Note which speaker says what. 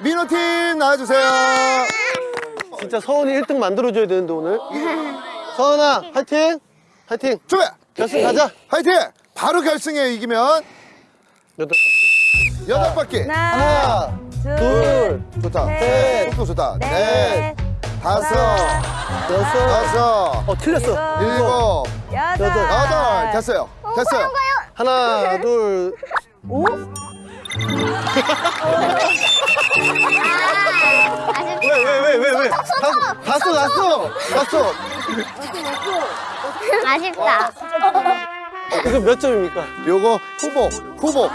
Speaker 1: 민호팀 나와주세요.
Speaker 2: 진짜 서원이 1등 만들어줘야 되는데 오늘 서원아 화이팅 화이팅
Speaker 1: 준비.
Speaker 2: 결승 가자
Speaker 1: 화이팅! 바로 결승에 이기면
Speaker 2: 여덟
Speaker 1: 여덟 바퀴.
Speaker 2: 하나 둘
Speaker 1: 좋다.
Speaker 2: 셋,
Speaker 1: 속도 좋다. 넷,
Speaker 3: 넷,
Speaker 1: 다섯,
Speaker 2: 여섯
Speaker 1: 다섯,
Speaker 2: 어 틀렸어
Speaker 1: 일곱,
Speaker 3: 여덟.
Speaker 1: 여덟. 됐어요. 됐어요.
Speaker 2: 하나 둘
Speaker 3: 오?
Speaker 2: 왜 왜왜 갔어 갔어 갔어
Speaker 4: 아쉽다.
Speaker 2: 이거 몇 점입니까?
Speaker 1: 요거 후보, 후보.